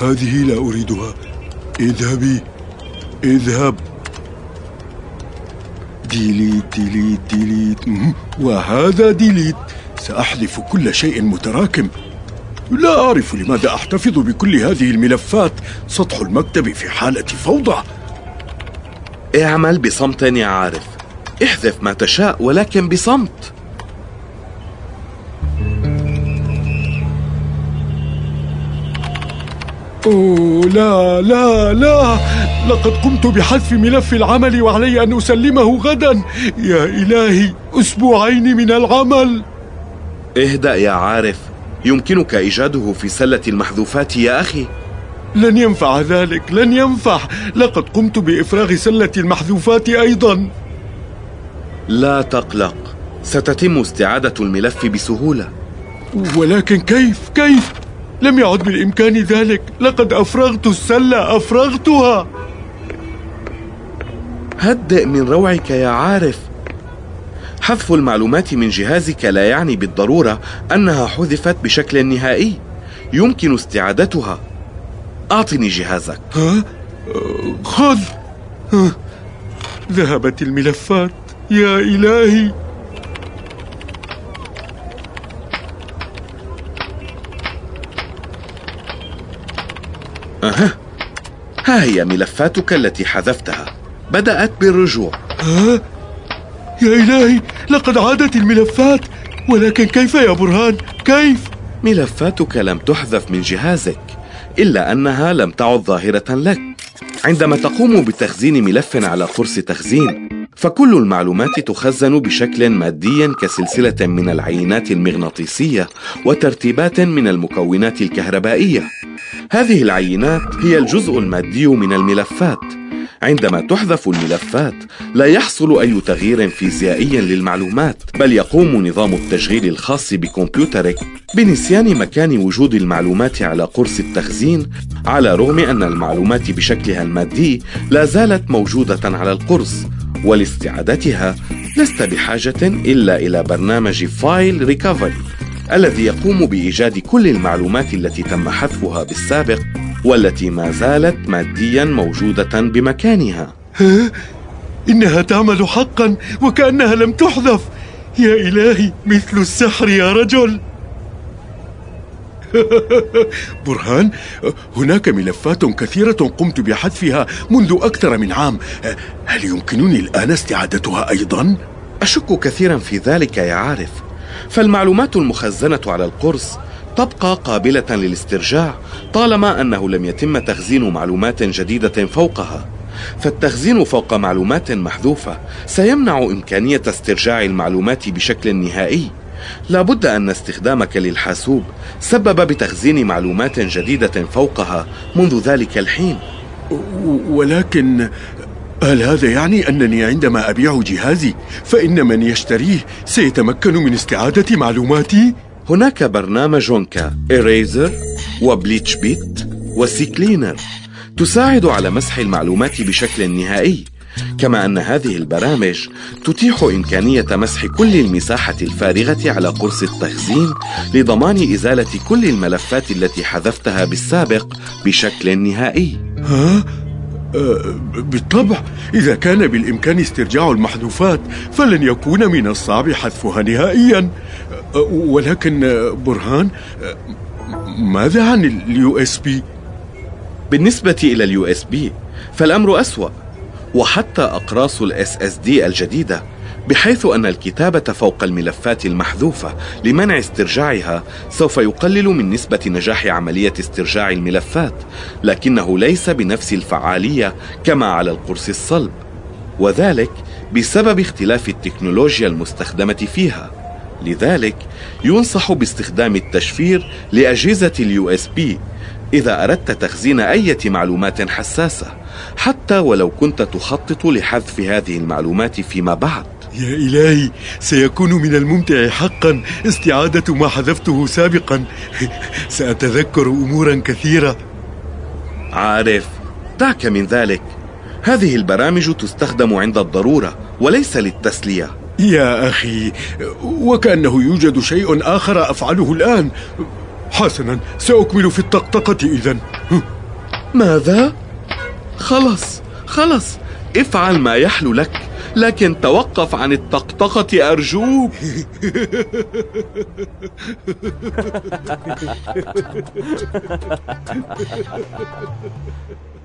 هذه لا أريدها. اذهبي. اذهب. delete delete delete. وهذا delete. سأحذف كل شيء متراكم. لا أعرف لماذا أحتفظ بكل هذه الملفات. سطح المكتب في حالة فوضى. اعمل بصمت يا عارف. احذف ما تشاء ولكن بصمت. أوه لا لا لا. لقد قمت بحذف ملف العمل وعلي أن أسلمه غدا. يا إلهي أسبوعين من العمل. اهدأ يا عارف. يمكنك إيجاده في سلة المحذوفات يا أخي. لن ينفع ذلك لن ينفع. لقد قمت بإفراغ سلة المحذوفات أيضا. لا تقلق. ستتم استعادة الملف بسهولة. ولكن كيف كيف؟ لم يعد بالإمكان ذلك. لقد أفرغت السلة أفرغتها. هدئ من روعك يا عارف. حذف المعلومات من جهازك لا يعني بالضرورة أنها حذفت بشكل نهائي. يمكن استعادتها. أعطني جهازك. ها؟ خذ. ها. ذهبت الملفات. يا إلهي. أها. ها هي ملفاتك التي حذفتها. بدأت بالرجوع. ها؟ يا إلهي لقد عادت الملفات. ولكن كيف يا برهان؟ كيف؟ ملفاتك لم تحذف من جهازك إلا أنها لم تعد ظاهرة لك. عندما تقوم بتخزين ملف على قرص تخزين فكل المعلومات تخزن بشكل مادي كسلسلة من العينات المغناطيسية وترتيبات من المكونات الكهربائية. هذه العينات هي الجزء المادي من الملفات. عندما تحذف الملفات لا يحصل أي تغيير فيزيائي للمعلومات بل يقوم نظام التشغيل الخاص بكمبيوترك بنسيان مكان وجود المعلومات على قرص التخزين على رغم أن المعلومات بشكلها المادي لا زالت موجودة على القرص. ولاستعادتها لست بحاجة إلا إلى برنامج file recovery. الذي يقوم بإيجاد كل المعلومات التي تم حذفها بالسابق والتي ما زالت ماديا موجودة بمكانها. ها؟ إنها تعمل حقا وكأنها لم تحذف. يا إلهي مثل السحر يا رجل. برهان هناك ملفات كثيرة قمت بحذفها منذ أكثر من عام. هل يمكنني الآن استعادتها أيضا؟ أشك كثيرا في ذلك يا عارف. فالمعلومات المخزنة على القرص تبقى قابلة للاسترجاع طالما أنه لم يتم تخزين معلومات جديدة فوقها. فالتخزين فوق معلومات محذوفة سيمنع إمكانية استرجاع المعلومات بشكل نهائي. لابد أن استخدامك للحاسوب سبب بتخزين معلومات جديدة فوقها منذ ذلك الحين. ولكن هل هذا يعني أنني عندما أبيع جهازي فإن من يشتريه سيتمكن من استعادة معلوماتي؟ هناك برنامج كإيريزر وبليتش بيت وسيكلينر تساعد على مسح المعلومات بشكل نهائي كما أن هذه البرامج تتيح إمكانية مسح كل المساحة الفارغة على قرص التخزين لضمان إزالة كل الملفات التي حذفتها بالسابق بشكل نهائي ها؟ أه بالطبع. إذا كان بالإمكان استرجاع المحذوفات فلن يكون من الصعب حذفها نهائيا. أه ولكن برهان أه ماذا عن ال USB؟ بالنسبة إلى ال USB فالأمر أسوأ وحتى أقراص ال SSD الجديدة. بحيث أن الكتابة فوق الملفات المحذوفة لمنع استرجاعها سوف يقلل من نسبة نجاح عملية استرجاع الملفات لكنه ليس بنفس الفعالية كما على القرص الصلب وذلك بسبب اختلاف التكنولوجيا المستخدمة فيها. لذلك ينصح باستخدام التشفير لأجهزة ال USB إذا أردت تخزين أي معلومات حساسة حتى ولو كنت تخطط لحذف هذه المعلومات فيما بعد. يا إلهي سيكون من الممتع حقا استعادة ما حذفته سابقا. سأتذكر أمورا كثيرة. عارف دعك من ذلك. هذه البرامج تستخدم عند الضرورة وليس للتسلية. يا أخي وكأنه يوجد شيء آخر أفعله الآن. حسنا سأكمل في الطقطقة إذن ماذا؟ خلص خلص افعل ما يحلو لك. لكن توقف عن الطقطقة أرجوك.